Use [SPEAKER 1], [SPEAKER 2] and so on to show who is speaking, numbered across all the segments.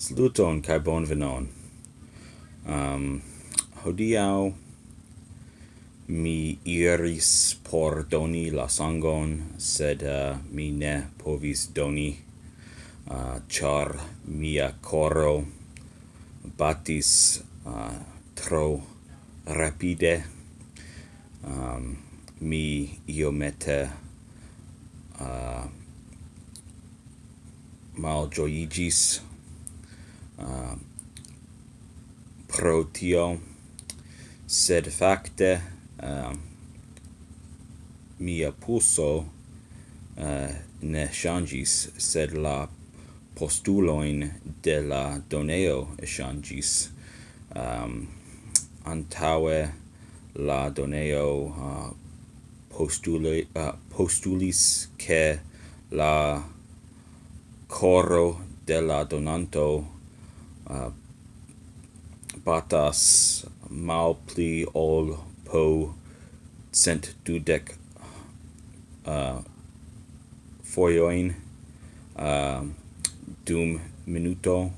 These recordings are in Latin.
[SPEAKER 1] Saluton kai bonvenon. Um, hodiau mi iris por doni la sangon, sed uh, mi ne povis doni, eh, uh, char mia coro batis uh, tro rapide. Um, mi iomete uh, joyigis uh, pro tio. Sed facte uh, ah, mia pulso uh, ah, ne changis sed la postuloin de la doneo changis um, antaue la doneo uh, postuli, uh, postulis che la coro de la donanto Ah, uh, batas malpli ol po cent dudec uh, ah, foioin uh, dum minuto.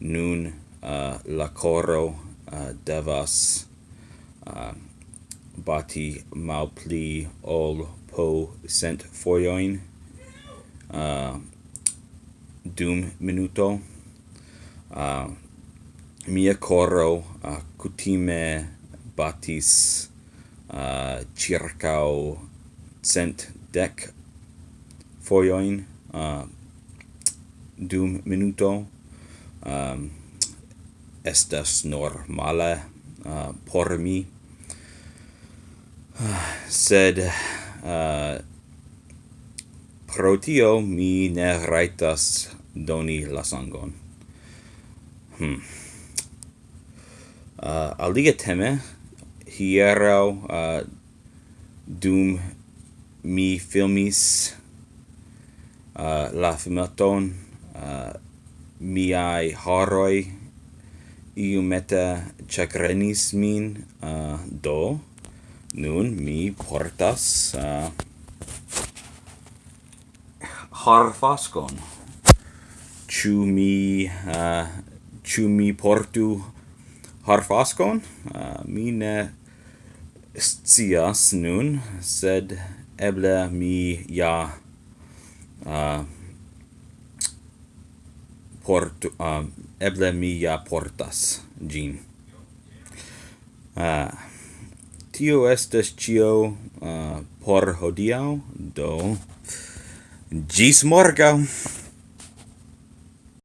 [SPEAKER 1] Nun uh, la coro uh, devas uh, bati malpli ol po cent foioin uh, dum minuto uh, mia coro uh, cutime batis uh, circa cent dec foioin uh, dum minuto. Um, estas normale uh, por mi. Uh, sed uh, pro tio mi ne raitas doni la sangon. Hmm. Uh, aliga teme, hierau uh, dum mi filmis uh, la filmaton uh, miai horoi iu meta chagrenis min uh, do nun mi portas uh, harfaskon chu mi uh, ĉu mi portu harfaskon? Uh, mi ne scias nun, sed eble mi ja uh, portu, uh, eble mi ja portas gin. Uh, tio estas cio uh, por hodiau, do gis morgau!